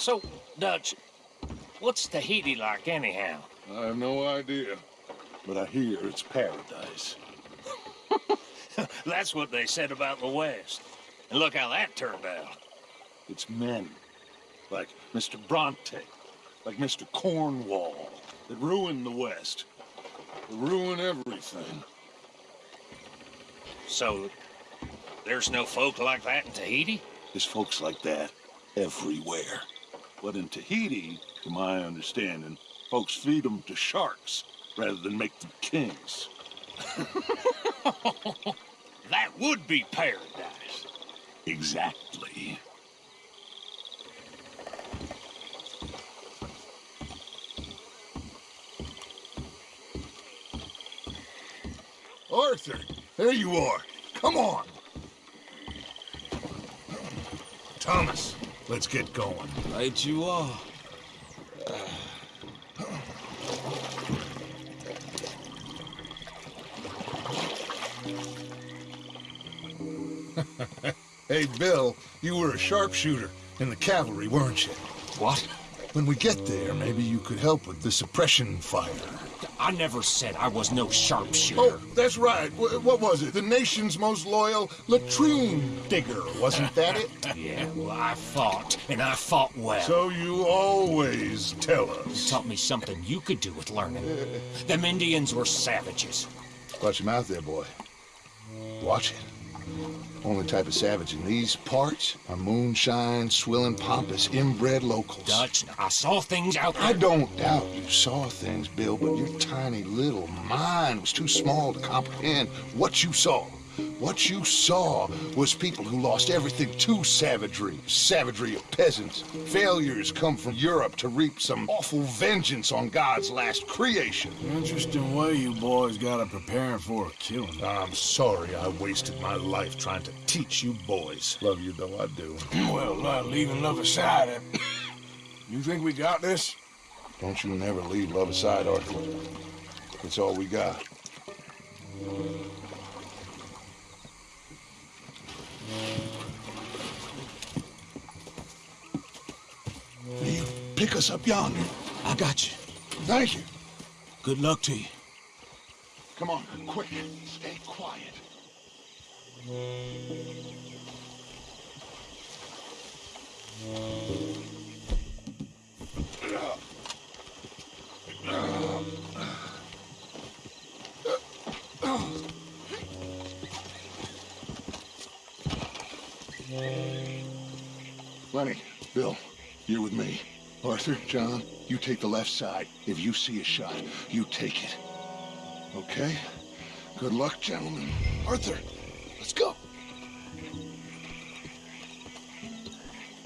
So, Dutch, what's Tahiti like anyhow? I have no idea, but I hear it's paradise. That's what they said about the West. And look how that turned out. It's men, like Mr. Bronte, like Mr. Cornwall, that ruined the West. They ruin everything. So, there's no folk like that in Tahiti? There's folks like that everywhere. But in Tahiti, to my understanding, folks feed them to sharks rather than make them kings. that would be paradise. Exactly. Arthur, there you are. Come on. Thomas, let's get going. Right you are. hey, Bill, you were a sharpshooter in the cavalry, weren't you? What? When we get there, maybe you could help with the suppression fire. I never said I was no sharpshooter. Oh, that's right. W what was it? The nation's most loyal latrine digger, wasn't that it? yeah, well, I fought, and I fought well. So you always tell us. You taught me something you could do with learning. Them Indians were savages. Watch your mouth there, boy. Watch it. Only type of savage in these parts are moonshine, swilling, pompous, inbred locals. Dutch, I saw things out there. I don't doubt you saw things, Bill, but your tiny little mind was too small to comprehend what you saw. What you saw was people who lost everything to savagery. Savagery of peasants. Failures come from Europe to reap some awful vengeance on God's last creation. Interesting way you boys gotta prepare for a killing. I'm sorry I wasted my life trying to teach you boys. Love you though I do. Well, uh, leaving love aside, uh, you think we got this? Don't you never leave love aside, Arthur. It's all we got. You pick us up yonder. I got you. Thank you. Good luck to you. Come on, quick. Stay quiet. Lenny, Bill, you're with me. Arthur, John, you take the left side. If you see a shot, you take it. Okay? Good luck, gentlemen. Arthur, let's go.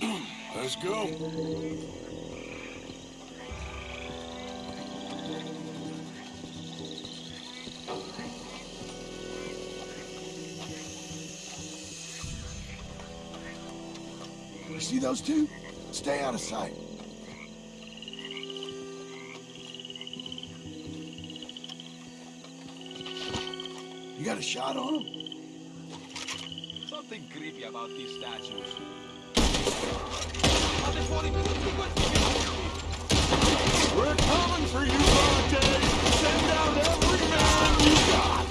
Let's go. See those two? Stay out of sight. You got a shot on them? Something creepy about these statues. We're coming for you, Bronte! Send out every man you got!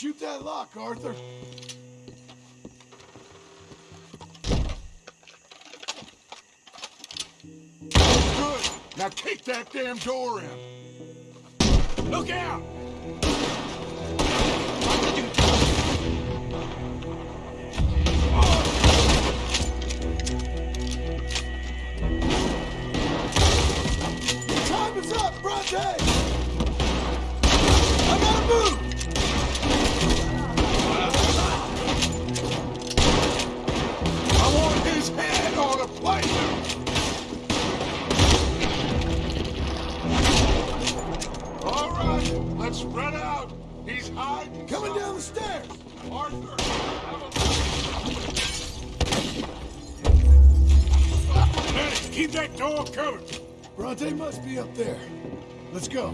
Shoot that lock, Arthur. Good. Now kick that damn door in. Look out! Time is up, Bronte! Be up there. Let's go.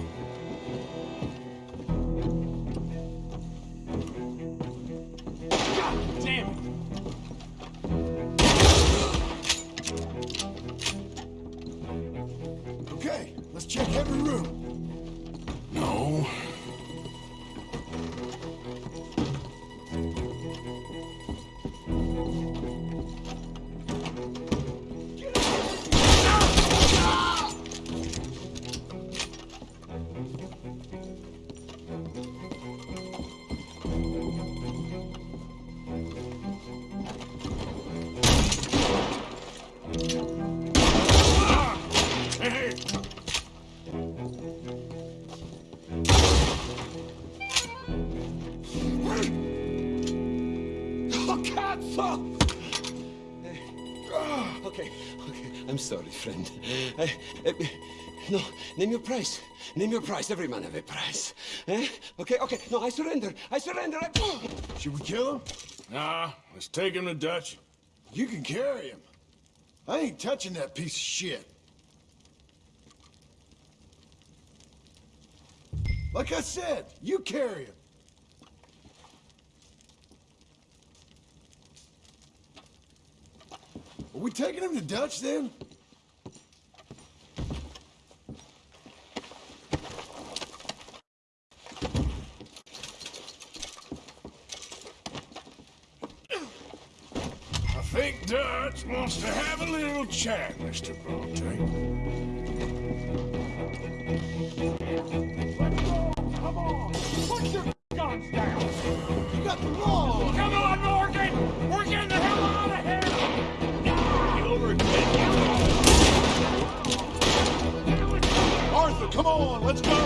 Cazzo! Okay, okay, I'm sorry, friend. Uh, uh, no, name your price. Name your price. Every man have a price. Eh? Okay, okay. No, I surrender. I surrender. I... Should we kill him? Nah, let's take him to Dutch. You can carry him. I ain't touching that piece of shit. Like I said, you carry him. Are we taking him to Dutch then? I think Dutch wants to have a little chat, Mr. Bronte. Come on, let's go!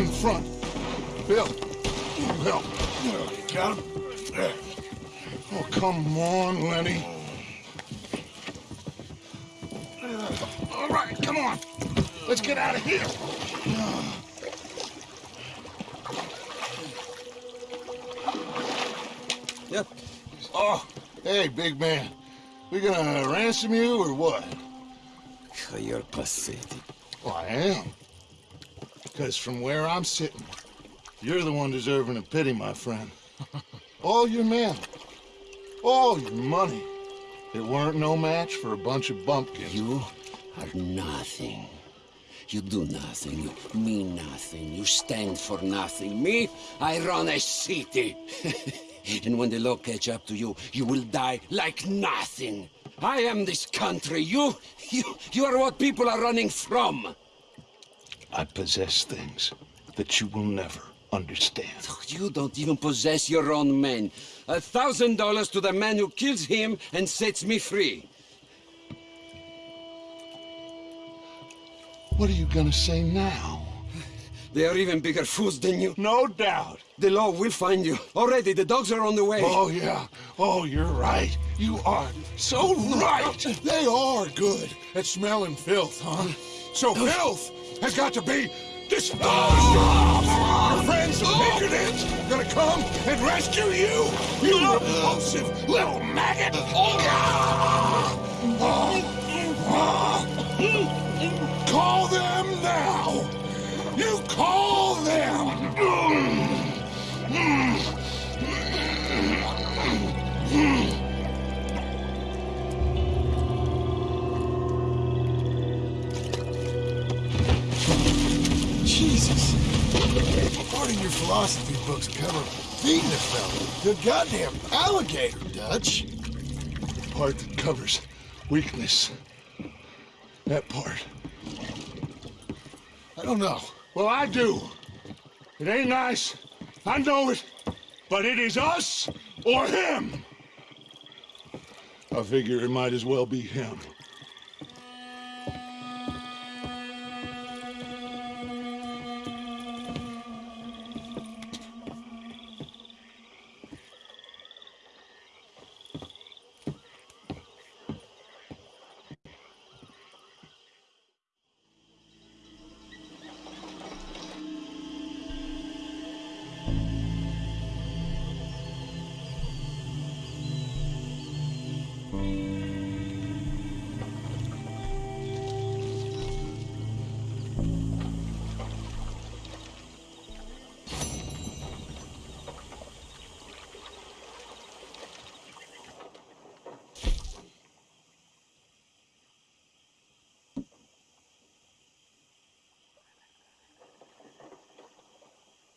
In front. Bill, you help. Got him? Oh, come on, Lenny. All right, come on. Let's get out of here. Yep. Oh, hey, big man. We gonna ransom you or what? You're pathetic. Well, I am. Because from where I'm sitting, you're the one deserving of pity, my friend. All your men, all your money, it weren't no match for a bunch of bumpkins. You are nothing. You do nothing. You mean nothing. You stand for nothing. Me, I run a city. and when the law catch up to you, you will die like nothing. I am this country. You, you, you are what people are running from. I possess things that you will never, understand. Oh, you don't even possess your own men. A thousand dollars to the man who kills him and sets me free. What are you gonna say now? They are even bigger fools than you. No doubt. The law will find you. Already, the dogs are on the way. Oh, yeah. Oh, you're right. You are so right. They are good at smelling filth, huh? So filth has got to be disposed of. Your friends of patronage gonna come and rescue you, you repulsive little maggot. Call them now. You call them. Part of your philosophy books cover feeding a fella. The goddamn alligator, Dutch. The part that covers weakness. That part. I don't know. Well, I do. It ain't nice. I know it. But it is us or him. I figure it might as well be him.